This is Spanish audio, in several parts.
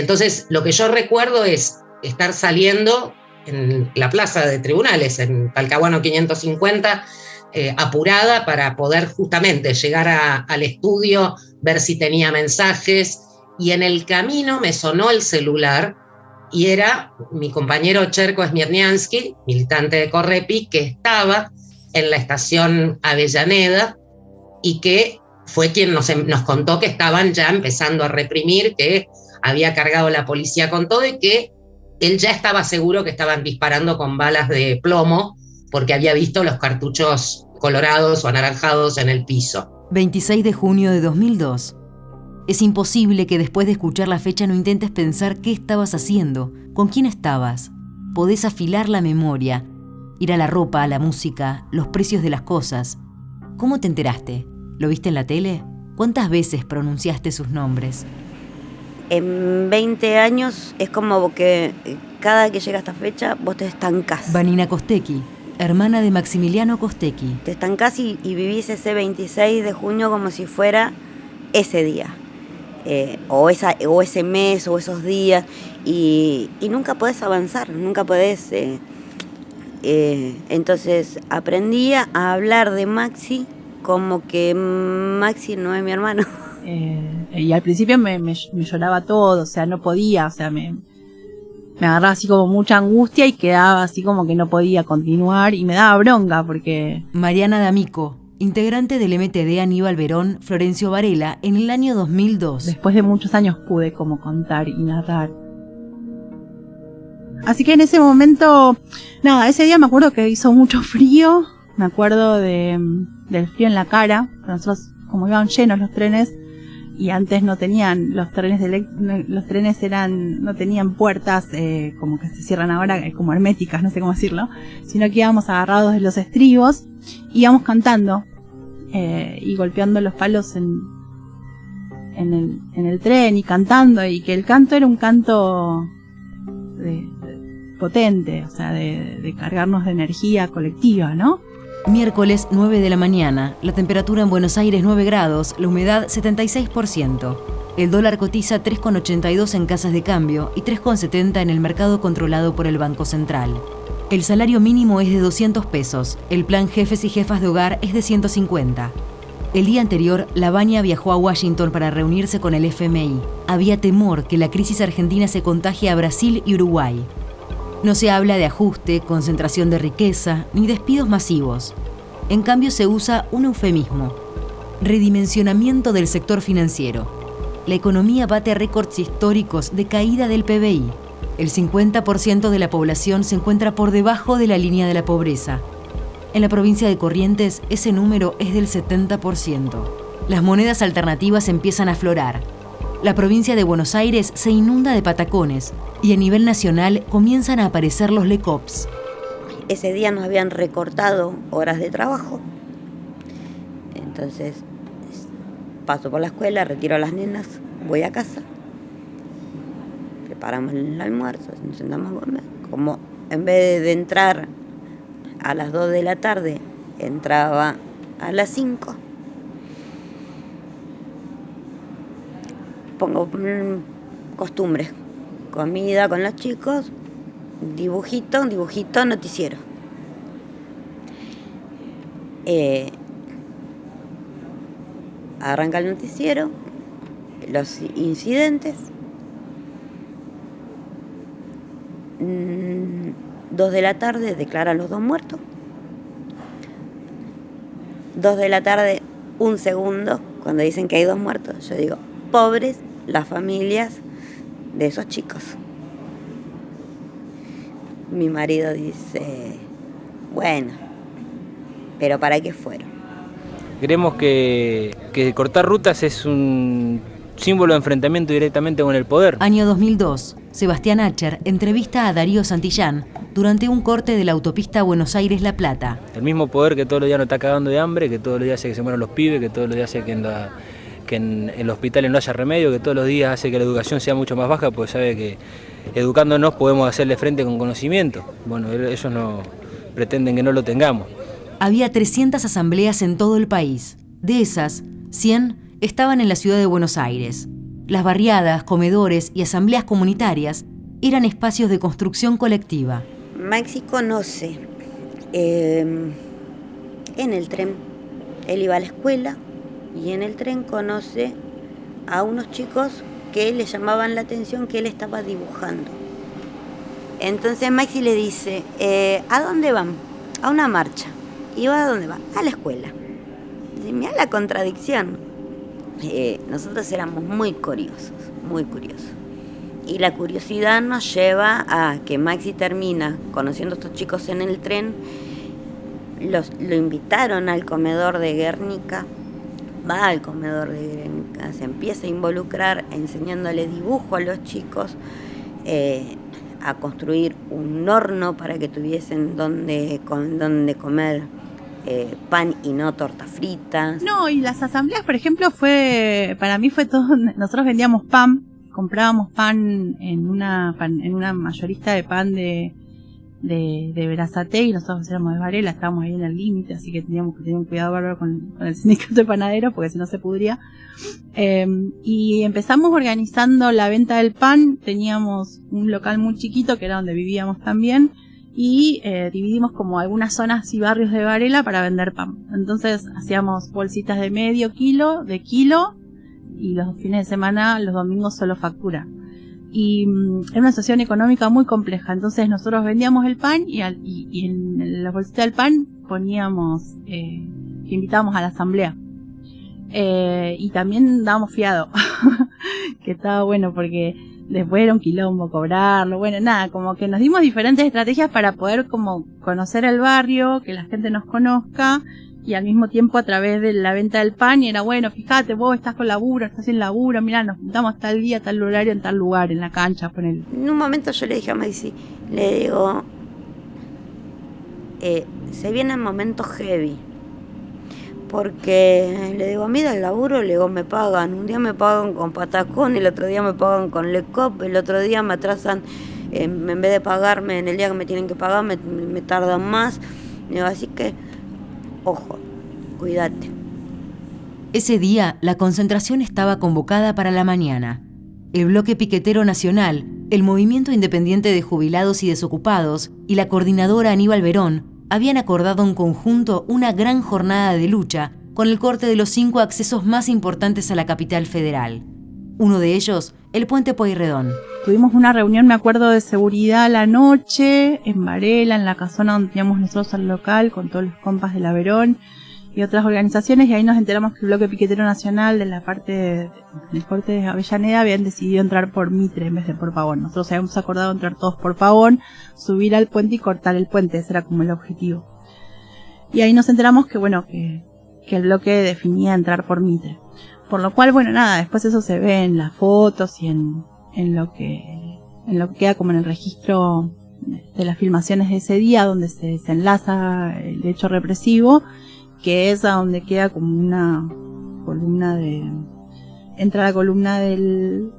Entonces, lo que yo recuerdo es estar saliendo en la plaza de tribunales, en Talcahuano 550, eh, apurada para poder justamente llegar al estudio, ver si tenía mensajes, y en el camino me sonó el celular y era mi compañero Cherko Smirniansky, militante de Correpi, que estaba en la estación Avellaneda y que fue quien nos, nos contó que estaban ya empezando a reprimir, que había cargado la policía con todo y que él ya estaba seguro que estaban disparando con balas de plomo porque había visto los cartuchos colorados o anaranjados en el piso. 26 de junio de 2002. Es imposible que después de escuchar la fecha no intentes pensar qué estabas haciendo, con quién estabas. Podés afilar la memoria, ir a la ropa, a la música, los precios de las cosas. ¿Cómo te enteraste? ¿Lo viste en la tele? ¿Cuántas veces pronunciaste sus nombres? En 20 años es como que cada que llega esta fecha vos te estancás. Vanina Costecchi, hermana de Maximiliano Costecchi. Te estancás y, y vivís ese 26 de junio como si fuera ese día. Eh, o, esa, o ese mes o esos días y, nunca podés avanzar, nunca podés... Eh, eh, entonces aprendí a hablar de Maxi como que Maxi no es mi hermano. y al principio me, me, lloraba todo, o sea, no podía, o sea, me, me agarraba así como mucha angustia y quedaba así como que no podía continuar y me daba bronca porque... Mariana D'Amico, integrante del MTD Aníbal Verón, Florencio Varela, en el año 2002. Después de muchos años pude como contar y narrar. Así que en ese momento, nada, ese día me acuerdo que hizo mucho frío, me acuerdo de, del frío en la cara, nosotros como iban llenos los trenes y antes no tenían los trenes de los trenes eran no tenían puertas eh, como que se cierran ahora eh, como herméticas no sé cómo decirlo sino que íbamos agarrados de los estribos íbamos cantando eh, y golpeando los palos en, en, el, en el tren y cantando y que el canto era un canto de, potente, o sea, de, de cargarnos de energía colectiva, ¿no? Miércoles 9 de la mañana, la temperatura en Buenos Aires 9 grados, la humedad 76%. El dólar cotiza 3,82 en casas de cambio y 3,70 en el mercado controlado por el Banco Central. El salario mínimo es de 200 pesos, el plan jefes y jefas de hogar es de 150. El día anterior, Lavagna viajó a Washington para reunirse con el FMI. Había temor que la crisis argentina se contagie a Brasil y Uruguay. No se habla de ajuste, concentración de riqueza, ni despidos masivos. En cambio se usa un eufemismo, redimensionamiento del sector financiero. La economía bate récords históricos de caída del PBI. El 50% de la población se encuentra por debajo de la línea de la pobreza. En la provincia de Corrientes, ese número es del 70%. Las monedas alternativas empiezan a aflorar. La provincia de Buenos Aires se inunda de patacones y a nivel nacional comienzan a aparecer los LECOPS. Ese día nos habían recortado horas de trabajo. Entonces, paso por la escuela, retiro a las nenas, voy a casa preparamos el almuerzo, nos sentamos a comer. Como en vez de entrar a las 2 de la tarde, entraba a las 5. Pongo costumbre, comida con los chicos, dibujito, dibujito, noticiero. Eh, arranca el noticiero, los incidentes, Mm, dos de la tarde declaran los dos muertos. Dos de la tarde, un segundo, cuando dicen que hay dos muertos, yo digo, pobres las familias de esos chicos. Mi marido dice, bueno, pero ¿para qué fueron? Creemos que, que cortar rutas es un símbolo de enfrentamiento directamente con el poder. Año 2002. Sebastián Acher entrevista a Darío Santillán durante un corte de la autopista Buenos Aires-La Plata. El mismo poder que todos los días nos está cagando de hambre, que todos los días hace que se mueran los pibes, que todos los días hace que en, la, que en, el hospital no haya remedio, que todos los días hace que la educación sea mucho más baja, pues sabe que educándonos podemos hacerle frente con conocimiento. Bueno, ellos no pretenden que no lo tengamos. Había 300 asambleas en todo el país. De esas, 100 estaban en la ciudad de Buenos Aires. las barriadas, comedores y asambleas comunitarias eran espacios de construcción colectiva. Maxi conoce em, en el tren, él iba a la escuela y en el tren conoce a unos chicos que le llamaban la atención que él estaba dibujando. Entonces Maxi le dice, eh, ¿a dónde van? A una marcha. ¿Y va a dónde va? A la escuela. Dice, mira la contradicción. Eh, nosotros éramos muy curiosos, muy curiosos. Y la curiosidad nos lleva a que Maxi termina conociendo a estos chicos en el tren, los, lo invitaron al comedor de Guernica, va al comedor de Guernica, se empieza a involucrar enseñándole dibujo a los chicos, eh, a construir un horno para que tuviesen donde, con, donde comer eh, pan y no tortas fritas. No, y las asambleas, por ejemplo, fue, para mí fue todo, nosotros vendíamos pan, comprábamos pan en una, en una mayorista de pan de, de, de Verazate y nosotros éramos de Varela, estábamos ahí en el límite, así que teníamos que tener un cuidado con, el sindicato de panaderos porque si no se pudría. Em, y empezamos organizando la venta del pan, teníamos un local muy chiquito que era donde vivíamos también y eh, dividimos como algunas zonas y barrios de Varela para vender pan. Entonces hacíamos bolsitas de medio kilo, de kilo y los fines de semana, los domingos solo factura y mm, era una situación económica muy compleja. Entonces nosotros vendíamos el pan y, y, en la bolsita del pan poníamos, eh, invitábamos a la asamblea. Eh, y también dábamos fiado, que estaba bueno porque después era un quilombo cobrarlo, bueno, nada, como que nos dimos diferentes estrategias para poder como conocer el barrio, que la gente nos conozca y al mismo tiempo a través de la venta del pan y era bueno, fíjate, vos estás con laburo, estás sin laburo, mira, nos juntamos tal día, tal horario, en tal lugar, en la cancha, con él. En un momento yo le dije a Maxi, le digo, eh, se vienen momentos heavy. Porque le digo, mira el laburo, le digo, me pagan. Un día me pagan con patacón, el otro día me pagan con lecop, el otro día me atrasan, eh, en vez de pagarme en el día que me tienen que pagar, me, me tardan más. Digo, así que Ojo, cuídate. Ese día la concentración estaba convocada para la mañana. El Bloque Piquetero Nacional, el Movimiento Independiente de Jubilados y Desocupados y la coordinadora Aníbal Verón habían acordado en conjunto una gran jornada de lucha con el corte de los cinco accesos más importantes a la capital federal. Uno de ellos, el puente Pueyrredón. Tuvimos una reunión, me acuerdo, de seguridad la noche, en Varela, en la casona donde teníamos nosotros al local, con todos los compas de la Verón y otras organizaciones, y ahí nos enteramos que el bloque piquetero nacional de la parte del corte de Avellaneda habían decidido entrar por Mitre en vez de por Pavón. Nosotros habíamos acordado entrar todos por Pavón, subir al puente y cortar el puente, ese era como el objetivo. Y ahí nos enteramos que, bueno, que, que el bloque definía entrar por Mitre. Por lo cual, bueno, nada, después eso se ve en las fotos y en, en lo que, en lo que queda como en el registro de las filmaciones de ese día, donde se desenlaza el hecho represivo, que es a donde queda como una columna de, entra la columna del,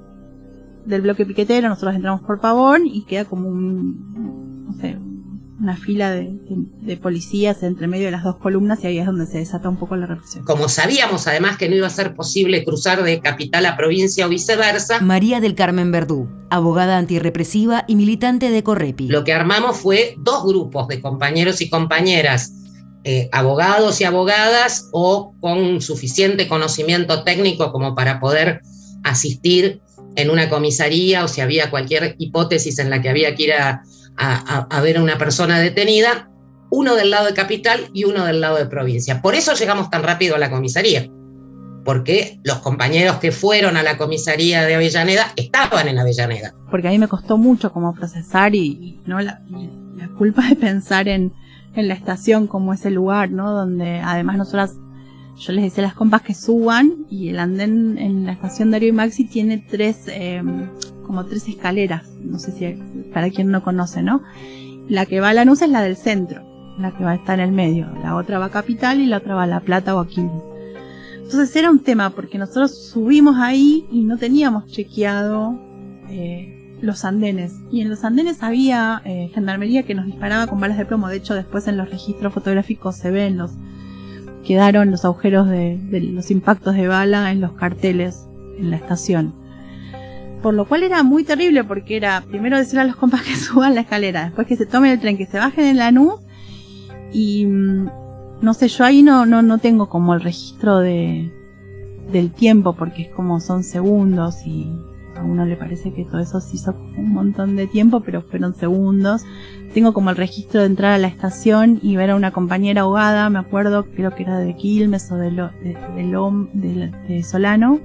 del bloque piquetero, nosotros entramos por Pavón y queda como un, no sé, una fila de, policías entre medio de las dos columnas y ahí es donde se desata un poco la represión. Como sabíamos además que no iba a ser posible cruzar de capital a provincia o viceversa. María del Carmen Verdú, abogada antirrepresiva y militante de Correpi. Lo que armamos fue dos grupos de compañeros y compañeras, eh, abogados y abogadas o con suficiente conocimiento técnico como para poder asistir en una comisaría o si había cualquier hipótesis en la que había que ir a a, ver a una persona detenida, uno del lado de capital y uno del lado de provincia. Por eso llegamos tan rápido a la comisaría, porque los compañeros que fueron a la comisaría de Avellaneda estaban en Avellaneda. Porque a mí me costó mucho como procesar y, no la, culpa de pensar en, en, la estación como ese lugar, ¿no? Donde además nosotras, yo les decía a las compas que suban y el andén en la estación Darío y Maxi tiene tres, eh, como tres escaleras, no sé si para quien no conoce, ¿no? La que va a Lanús es la del centro, la que va a estar en el medio, la otra va a Capital y la otra va a La Plata o Aquiles. Entonces era un tema porque nosotros subimos ahí y no teníamos chequeado eh, los andenes. Y en los andenes había eh, gendarmería que nos disparaba con balas de plomo. De hecho, después en los registros fotográficos se ven los quedaron los agujeros de los impactos de bala en los carteles en la estación. Por lo cual era muy terrible porque era primero decir a los compas que suban la escalera, después que se tomen el tren, que se bajen en la nube y mm, no sé, yo ahí no, no, no tengo como el registro de, del tiempo porque es como son segundos y a uno le parece que todo eso se hizo un montón de tiempo, pero fueron segundos. Tengo como el registro de entrar a la estación y ver a una compañera ahogada, me acuerdo, creo que era de Quilmes o de, de, de Solano,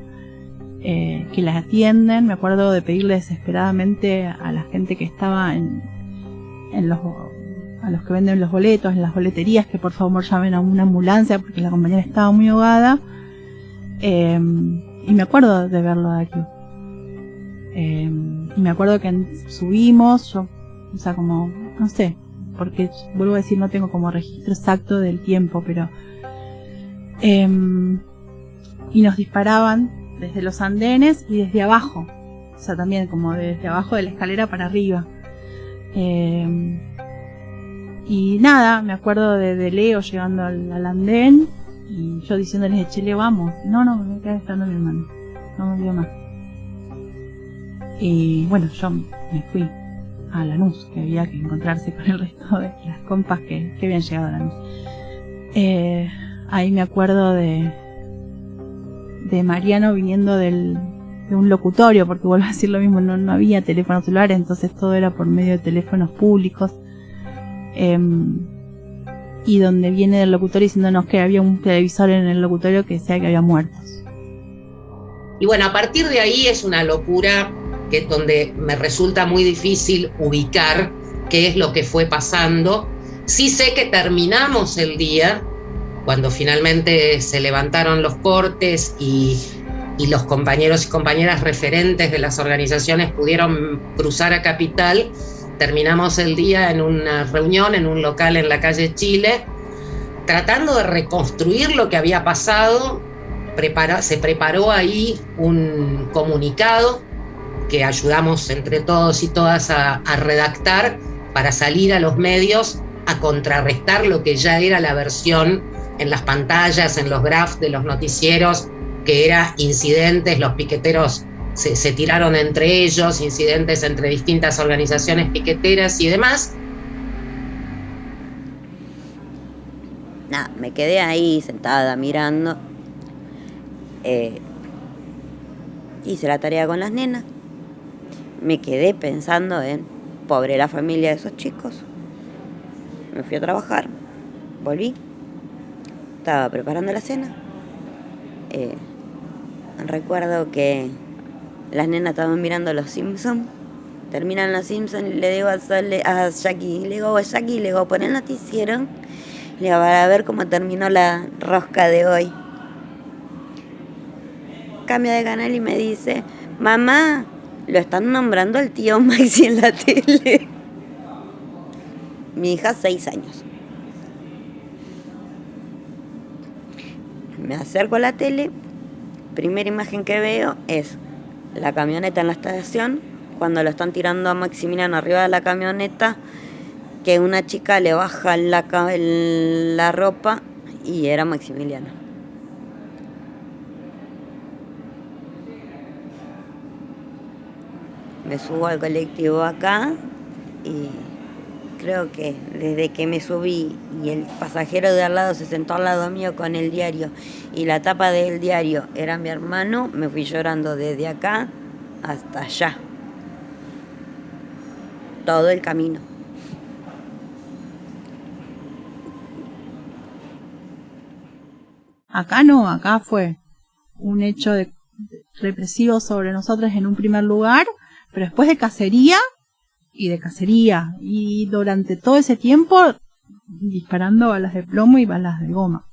eh, que las atienden. Me acuerdo de pedirle desesperadamente a la gente que estaba en, en los a los que venden los boletos en las boleterías que por favor llamen a una ambulancia porque la compañera estaba muy ahogada. Eh, y me acuerdo de verlo de aquí. Eh, y me acuerdo que subimos, yo, o sea, como, no sé, porque vuelvo a decir, no tengo como registro exacto del tiempo, pero... y nos disparaban desde los andenes y desde abajo. O sea, también como desde abajo de la escalera para arriba. Eh, y nada, me acuerdo de, Leo llegando al, andén y yo diciéndole, che, Leo, vamos. No, no, me quedé esperando mi hermano. No me vio más. Y bueno, yo me fui a Lanús, que había que encontrarse con el resto de las compas que, que habían llegado a Lanús. Eh, ahí me acuerdo de, de Mariano viniendo del, de un locutorio, porque vuelvo a decir lo mismo, no, no había teléfonos celulares, entonces todo era por medio de teléfonos públicos. Em, y donde viene del locutorio diciéndonos que había un televisor en el locutorio que decía que había muertos. Y bueno, a partir de ahí es una locura que es donde me resulta muy difícil ubicar qué es lo que fue pasando. Sí sé que terminamos el día cuando finalmente se levantaron los cortes y, los compañeros y compañeras referentes de las organizaciones pudieron cruzar a Capital, terminamos el día en una reunión en un local en la calle Chile, tratando de reconstruir lo que había pasado. se preparó ahí un comunicado que ayudamos entre todos y todas a redactar para salir a los medios a contrarrestar lo que ya era la versión en las pantallas, en los graphs de los noticieros, que era incidentes, los piqueteros se, tiraron entre ellos, incidentes entre distintas organizaciones piqueteras y demás. Nada, me quedé ahí sentada mirando. Eh, hice la tarea con las nenas. Me quedé pensando en, pobre la familia de esos chicos. Me fui a trabajar, volví, estaba preparando la cena. Eh, recuerdo que las nenas estaban mirando Los Simpsons. Terminan Los Simpsons y le digo a, a Jackie, le digo a Jackie, le digo, pon el noticiero, le digo, para ver cómo terminó la rosca de hoy. Cambia de canal y me dice, mamá, lo están nombrando al tío Maxi en la tele. Mi hija, seis años. Me acerco a la tele, primera imagen que veo es la camioneta en la estación, cuando lo están tirando a Maximiliano arriba de la camioneta, que una chica le baja la, la ropa y era Maximiliano. Me subo al colectivo acá y creo que desde que me subí y el pasajero de al lado se sentó al lado mío con el diario y la tapa del diario era mi hermano, me fui llorando desde acá hasta allá. Todo el camino. Acá no, acá fue un hecho de represivo sobre nosotros en un primer lugar, pero después de cacería y de cacería y durante todo ese tiempo disparando balas de plomo y balas de goma.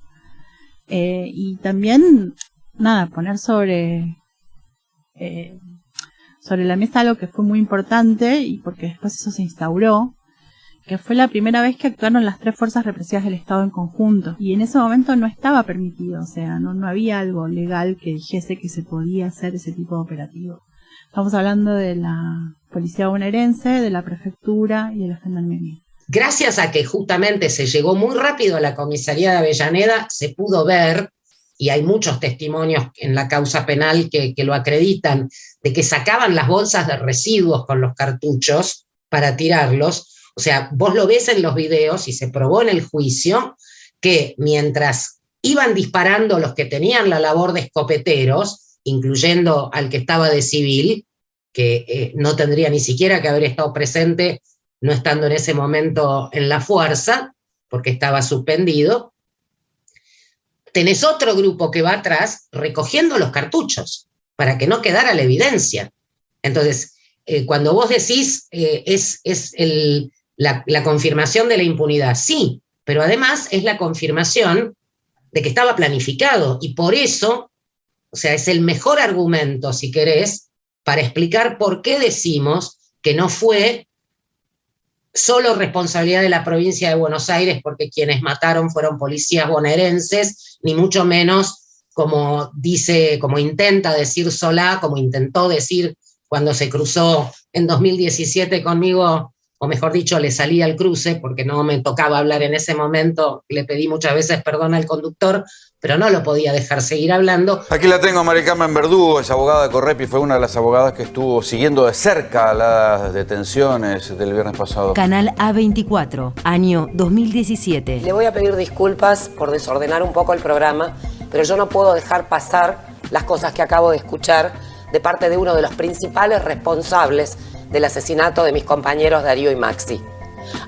Eh, y también, nada, poner sobre, eh, sobre la mesa algo que fue muy importante y porque después eso se instauró, que fue la primera vez que actuaron las tres fuerzas represivas del Estado en conjunto. Y en ese momento no estaba permitido, o sea, no, no había algo legal que dijese que se podía hacer ese tipo de operativo. Estamos hablando de la Policía Bonaerense, de la Prefectura y de la Gendarmería. Gracias a que justamente se llegó muy rápido a la comisaría de Avellaneda, se pudo ver y hay muchos testimonios en la causa penal que, que lo acreditan, de que sacaban las bolsas de residuos con los cartuchos para tirarlos. O sea, vos lo ves en los videos y se probó en el juicio que mientras iban disparando los que tenían la labor de escopeteros, incluyendo al que estaba de civil, que eh, no tendría ni siquiera que haber estado presente, no estando en ese momento en la fuerza, porque estaba suspendido, tenés otro grupo que va atrás recogiendo los cartuchos, para que no quedara la evidencia. Entonces, eh, cuando vos decís eh, es, es la, la confirmación de la impunidad, sí, pero además es la confirmación de que estaba planificado, y por eso, o sea, es el mejor argumento, si querés, para explicar por qué decimos que no fue solo responsabilidad de la provincia de Buenos Aires, porque quienes mataron fueron policías bonaerenses, ni mucho menos como dice, como intenta decir Solá, como intentó decir cuando se cruzó en 2017 conmigo o mejor dicho, le salí al cruce porque no me tocaba hablar en ese momento, le pedí muchas veces perdón al conductor, pero no lo podía dejar seguir hablando. Aquí la tengo, Maricarmen Verdugo, es abogada de Correpi, fue una de las abogadas que estuvo siguiendo de cerca las detenciones del viernes pasado. Canal A24, año 2017. Le voy a pedir disculpas por desordenar un poco el programa, pero yo no puedo dejar pasar las cosas que acabo de escuchar de parte de uno de los principales responsables del asesinato de mis compañeros Darío y Maxi.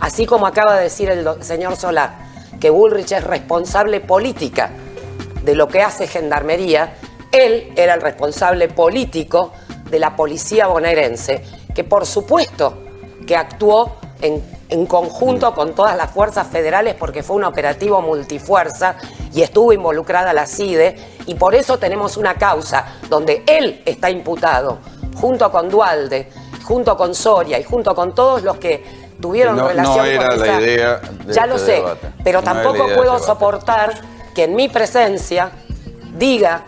Así como acaba de decir el señor Solar que Bullrich es responsable política de lo que hace Gendarmería, él era el responsable político de la policía bonaerense, que por supuesto que actuó en, en, conjunto con todas las fuerzas federales porque fue un operativo multifuerza y estuvo involucrada la CIDE y por eso tenemos una causa donde él está imputado junto con Dualde, junto con Soria y junto con todos los que tuvieron relación no era con la idea de Ya lo este sé, debate. pero No tampoco puedo este soportar que en mi presencia diga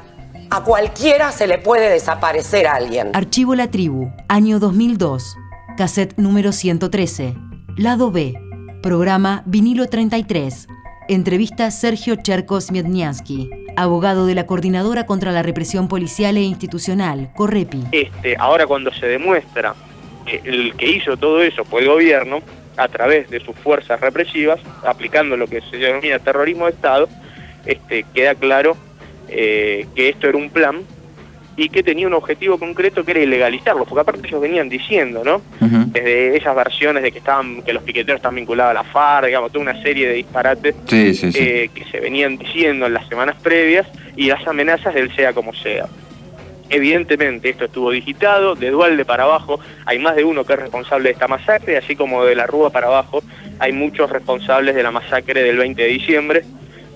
a cualquiera se le puede desaparecer a alguien. Archivo La Tribu, año 2002. Cassette número 113. Lado B. Programa Vinilo 33. Entrevista Sergio Cherkos Miedniansky, abogado de la Coordinadora contra la Represión Policial e Institucional, Correpi. este, ahora cuando se demuestra que el que hizo todo eso fue el gobierno, a través de sus fuerzas represivas, aplicando lo que se denomina terrorismo de Estado, este, queda claro eh, que esto era un plan y que tenía un objetivo concreto que era ilegalizarlo, porque aparte ellos venían diciendo, ¿no? Desde esas versiones de que estaban, que los piqueteros están vinculados a la FARC, digamos, toda una serie de disparates Sí, sí, sí. eh, que se venían diciendo en las semanas previas y las amenazas del sea como sea. Evidentemente esto estuvo digitado, de Dualde para abajo hay más de uno que es responsable de esta masacre, así como de la Rúa para abajo hay muchos responsables de la masacre del 20 de diciembre,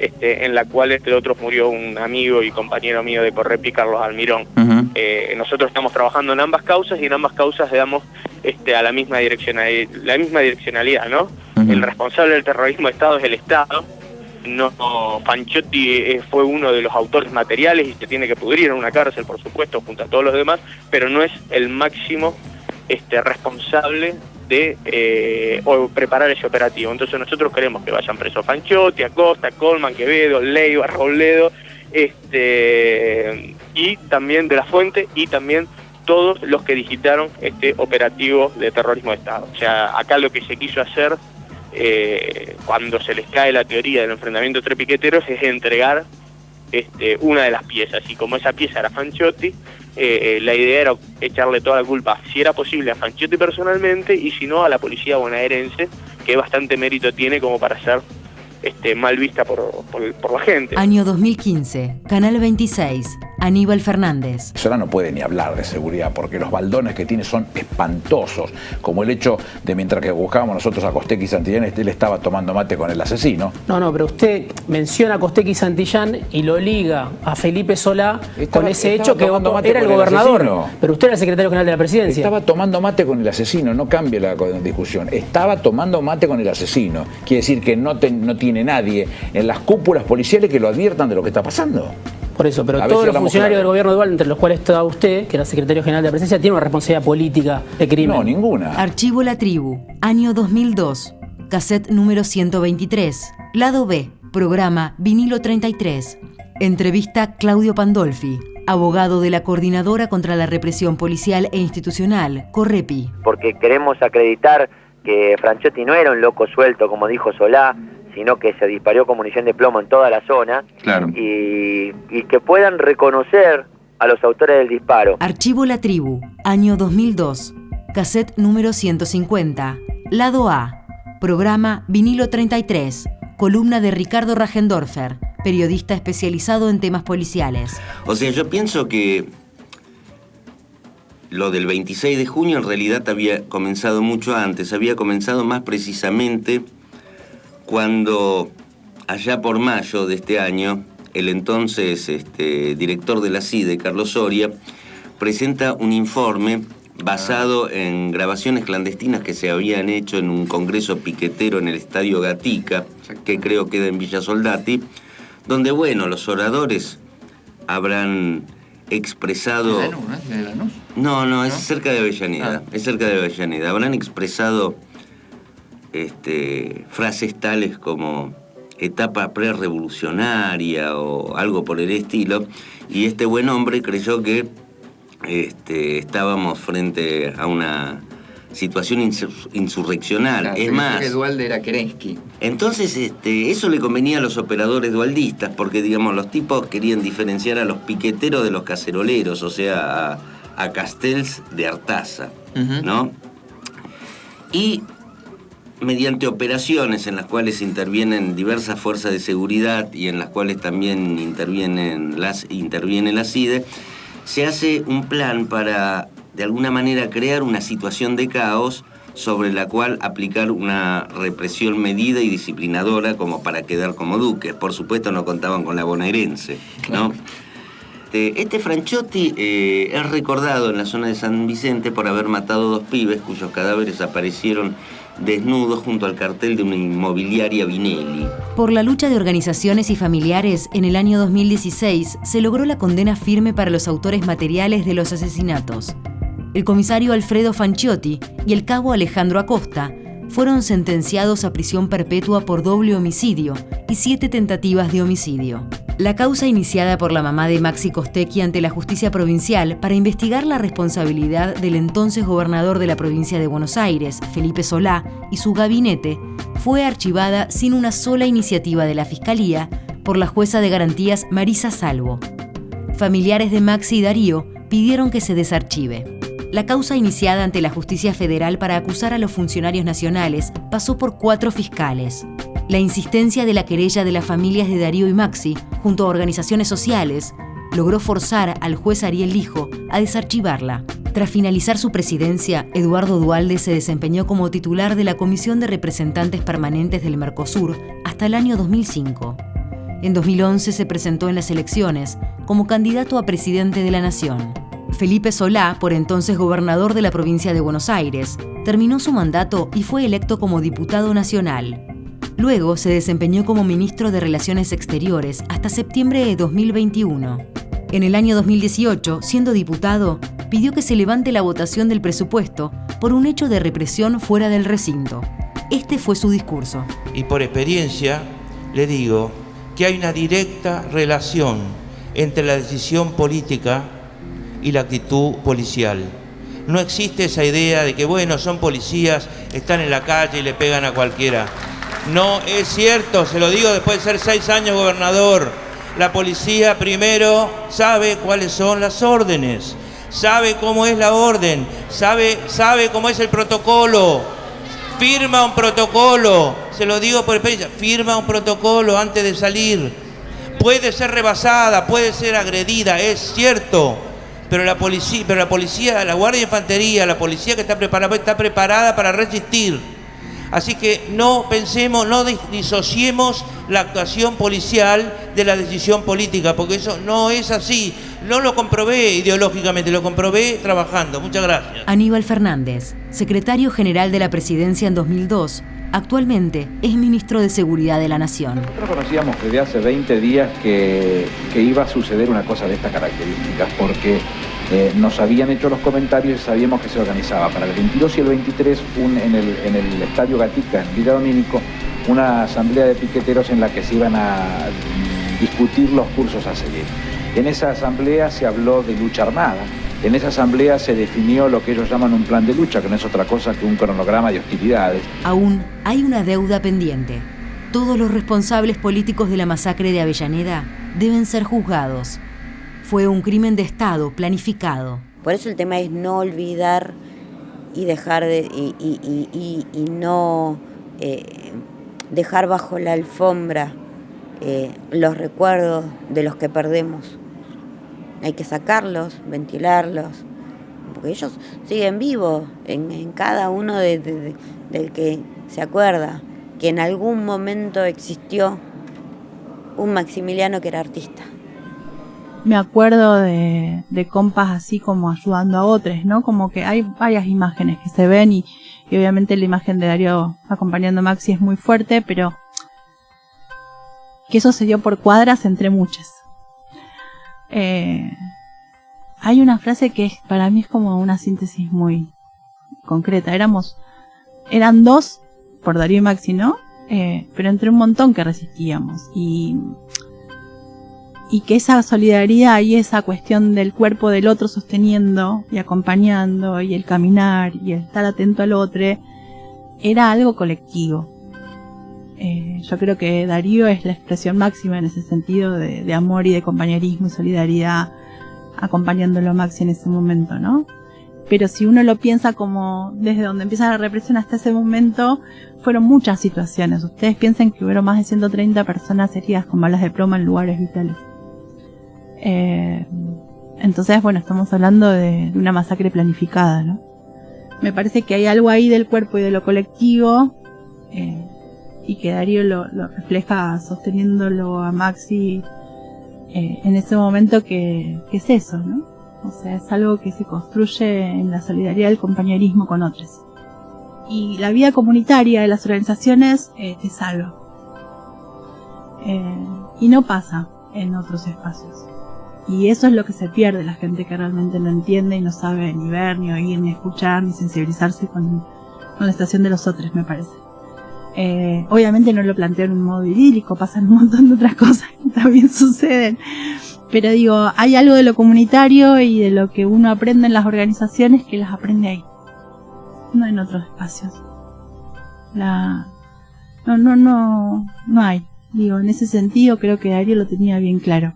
este, en la cual entre otros murió un amigo y compañero mío de Correpi, Carlos Almirón. Eh, nosotros estamos trabajando en ambas causas y en ambas causas le damos este, a la misma, direccionalidad, la misma direccionalidad, ¿no? El responsable del terrorismo de Estado es el Estado. No, Panchotti eh, fue uno de los autores materiales y se tiene que pudrir en una cárcel, por supuesto, junto a todos los demás, pero no es el máximo este, responsable de eh, o preparar ese operativo. Entonces nosotros queremos que vayan presos Panchotti, Acosta, Colman, Quevedo, Leiva, Robledo, este, y también de la fuente y también todos los que digitaron este operativo de terrorismo de Estado. O sea, acá lo que se quiso hacer eh, cuando se les cae la teoría del enfrentamiento entre piqueteros es entregar este, una de las piezas. Y como esa pieza era Fanchotti, eh, la idea era echarle toda la culpa, si era posible, a Fanchotti personalmente y si no a la policía bonaerense, que bastante mérito tiene como para ser este, mal vista por, por- por la gente. Año 2015, Canal 26, Aníbal Fernández. Sola no puede ni hablar de seguridad porque los baldones que tiene son espantosos, como el hecho de mientras que buscábamos nosotros a Costec y Santillán, él estaba tomando mate con el asesino. No, no, pero usted menciona a Costec y Santillán y lo liga a Felipe Solá Estaba- con ese hecho que era el con el gobernador. asesino. pero usted era el secretario general de la presidencia. Estaba tomando mate con el asesino, no cambie la discusión. Estaba tomando mate con el asesino. Quiere decir que no, te- no tiene nadie en las cúpulas policiales que lo adviertan de lo que está pasando. Por eso, pero todos si los funcionarios claro. del gobierno de Duval, entre los cuales está usted, que era secretario general de la presidencia, tienen una responsabilidad política de crimen. No, ninguna. Archivo La Tribu, año 2002. Cassette número 123. Lado B, programa Vinilo 33. Entrevista Claudio Pandolfi, abogado de la Coordinadora contra la Represión Policial e Institucional, Correpi. Porque queremos acreditar que Franchotti no era un loco suelto, como dijo Solá, sino que se disparó con munición de plomo en toda la zona. Claro. Y, y que puedan reconocer a los autores del disparo. Archivo La Tribu, año 2002, cassette número 150, lado A, programa Vinilo 33, columna de Ricardo Rajendorfer, periodista especializado en temas policiales. O sea, yo pienso que lo del 26 de junio en realidad había comenzado mucho antes, había comenzado más precisamente cuando allá por mayo de este año, el entonces este, director de la CIDE, Carlos Soria, presenta un informe basado en grabaciones clandestinas que se habían hecho en un congreso piquetero en el Estadio Gatica, que creo queda en Villa Soldati, donde, bueno, los oradores habrán expresado... ¿De Lanús, no? ¿De Lanús? No, no, es cerca de Avellaneda, es cerca de Avellaneda. Habrán expresado este, frases tales como etapa prerevolucionaria o algo por el estilo, y este buen hombre creyó que este, estábamos frente a una situación insur- insurreccional. Claro, es más, Dualde era Kerensky. entonces, este, eso le convenía a los operadores dualdistas, porque, digamos, los tipos querían diferenciar a los piqueteros de los caceroleros, o sea, a, a Castells de Artaza, ¿no? Y mediante operaciones en las cuales intervienen diversas fuerzas de seguridad y en las cuales también intervienen las, interviene la CIDE, se hace un plan para, de alguna manera, crear una situación de caos sobre la cual aplicar una represión medida y disciplinadora como para quedar como duques. Por supuesto no contaban con la bonaerense, ¿no? Este, este eh, es recordado en la zona de San Vicente por haber matado dos pibes cuyos cadáveres aparecieron desnudos junto al cartel de una inmobiliaria Vinelli. Por la lucha de organizaciones y familiares, en el año 2016 se logró la condena firme para los autores materiales de los asesinatos. El comisario Alfredo Fanciotti y el cabo Alejandro Acosta fueron sentenciados a prisión perpetua por doble homicidio y siete tentativas de homicidio. La causa iniciada por la mamá de Maxi Costecchi ante la justicia provincial para investigar la responsabilidad del entonces gobernador de la provincia de Buenos Aires, Felipe Solá, y su gabinete, fue archivada sin una sola iniciativa de la Fiscalía por la jueza de garantías Marisa Salvo. Familiares de Maxi y Darío pidieron que se desarchive. La causa iniciada ante la justicia federal para acusar a los funcionarios nacionales pasó por cuatro fiscales. La insistencia de la querella de las familias de Darío y Maxi, junto a organizaciones sociales, logró forzar al juez Ariel Lijo a desarchivarla. Tras finalizar su presidencia, Eduardo Dualde se desempeñó como titular de la Comisión de Representantes Permanentes del Mercosur hasta el año 2005. En 2011 se presentó en las elecciones como candidato a presidente de la Nación. Felipe Solá, por entonces gobernador de la provincia de Buenos Aires, terminó su mandato y fue electo como diputado nacional. Luego se desempeñó como ministro de Relaciones Exteriores hasta septiembre de 2021. En el año 2018, siendo diputado, pidió que se levante la votación del presupuesto por un hecho de represión fuera del recinto. Este fue su discurso. Y por experiencia le digo que hay una directa relación entre la decisión política y la actitud policial. No existe esa idea de que, bueno, son policías, están en la calle y le pegan a cualquiera. No es cierto, se lo digo después de ser seis años gobernador. La policía primero sabe cuáles son las órdenes, sabe cómo es la orden, sabe, sabe cómo es el protocolo, firma un protocolo, se lo digo por experiencia, firma un protocolo antes de salir. Puede ser rebasada, puede ser agredida, es cierto, pero la policía, pero la policía, la Guardia de Infantería, la policía que está preparada, está preparada para resistir. Así que no pensemos, no dis- disociemos la actuación policial de la decisión política, porque eso no es así. No lo comprobé ideológicamente, lo comprobé trabajando. Muchas gracias. Aníbal Fernández, secretario general de la presidencia en 2002, actualmente es ministro de Seguridad de la Nación. Nosotros conocíamos desde hace 20 días que, que iba a suceder una cosa de estas características, porque eh, nos habían hecho los comentarios y sabíamos que se organizaba para el 22 y el 23 un- en, el, Estadio Gatica, en Villa Domínico, una asamblea de piqueteros en la que se iban a discutir los cursos a seguir. En esa asamblea se habló de lucha armada, en esa asamblea se definió lo que ellos llaman un plan de lucha, que no es otra cosa que un cronograma de hostilidades. Aún hay una deuda pendiente. Todos los responsables políticos de la masacre de Avellaneda deben ser juzgados. Fue un crimen de Estado planificado. Por eso el tema es no olvidar y dejar de, y, no eh, dejar bajo la alfombra eh, los recuerdos de los que perdemos. Hay que sacarlos, ventilarlos, porque ellos siguen vivos en, cada uno del que se acuerda que en algún momento existió un Maximiliano que era artista. Me acuerdo de, compas así como ayudando a otros, ¿no? Como que hay varias imágenes que se ven y, obviamente la imagen de Darío acompañando a Maxi es muy fuerte, pero que eso se dio por cuadras entre muchas. Eh, hay una frase que para mí es como una síntesis muy concreta. Éramos, eran dos por Darío y Maxi, ¿no? Eh, pero entre un montón que resistíamos. Y, y que esa solidaridad y esa cuestión del cuerpo del otro sosteniendo y acompañando y el caminar y el estar atento al otro era algo colectivo. Eh, yo creo que Darío es la expresión máxima en ese sentido de, amor y de compañerismo y solidaridad acompañándolo a Maxi en ese momento, ¿no? Pero si uno lo piensa como desde donde empieza la represión hasta ese momento, fueron muchas situaciones. Ustedes piensen que hubo más de 130 personas heridas con balas de plomo en lugares vitales. Eh, entonces, bueno, estamos hablando de, una masacre planificada, ¿no? Me parece que hay algo ahí del cuerpo y de lo colectivo eh, y que Darío lo, refleja sosteniéndolo a Maxi eh, en ese momento que, es eso, ¿no? O sea, es algo que se construye en la solidaridad del compañerismo con otros. Y la vida comunitaria de las organizaciones salva. Eh, y no pasa en otros espacios. Y eso es lo que se pierde, la gente que realmente no entiende y no sabe ni ver, ni oír, ni escuchar, ni sensibilizarse con, con la estación de los otros, me parece. Eh, obviamente no lo planteo en un modo idílico, pasan un montón de otras cosas que también suceden. Pero digo, hay algo de lo comunitario y de lo que uno aprende en las organizaciones que las aprende ahí, no en otros espacios. La... No, no, no, no hay. Digo, en ese sentido creo que Darío lo tenía bien claro.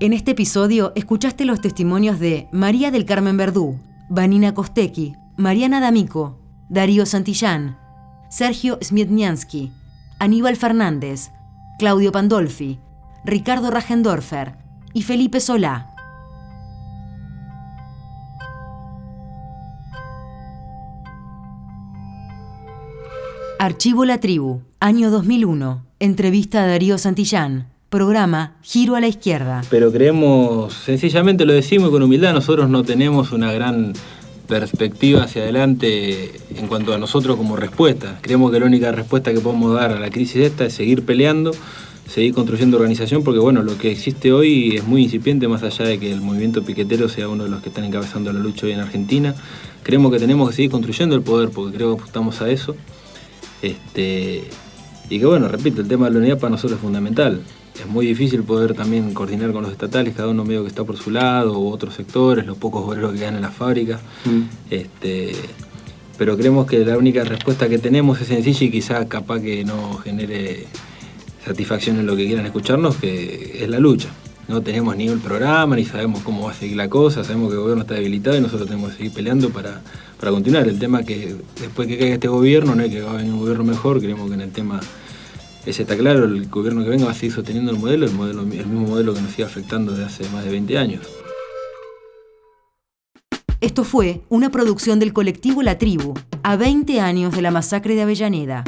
En este episodio escuchaste los testimonios de María del Carmen Verdú, Vanina Kosteki, Mariana D'Amico, Darío Santillán, Sergio Smietniansky, Aníbal Fernández, Claudio Pandolfi, Ricardo Rajendorfer y Felipe Solá. Archivo La Tribu, año 2001. Entrevista a Darío Santillán. Programa Giro a la Izquierda. Pero creemos, sencillamente lo decimos con humildad, nosotros no tenemos una gran perspectiva hacia adelante en cuanto a nosotros como respuesta. Creemos que la única respuesta que podemos dar a la crisis esta es seguir peleando, seguir construyendo organización, porque bueno, lo que existe hoy es muy incipiente, más allá de que el movimiento piquetero sea uno de los que están encabezando la lucha hoy en Argentina. Creemos que tenemos que seguir construyendo el poder, porque creo que estamos a eso. Este, y que bueno, repito, el tema de la unidad para nosotros es fundamental es muy difícil poder también coordinar con los estatales, cada uno medio que está por su lado, u otros sectores, los pocos obreros que quedan en las fábricas. Mm. Este, pero creemos que la única respuesta que tenemos es sencilla y quizá capaz que no genere satisfacción en lo que quieran escucharnos, que es la lucha. No tenemos ni el programa, ni sabemos cómo va a seguir la cosa, sabemos que el gobierno está debilitado y nosotros tenemos que seguir peleando para, para continuar. El tema es que después que caiga este gobierno, no hay que va a venir un gobierno mejor, creemos que en el tema ese está claro, el gobierno que venga va a seguir sosteniendo el modelo, el, mismo modelo que nos sigue afectando desde hace más de 20 años. Esto fue una producción del colectivo La Tribu, a 20 años de la masacre de Avellaneda.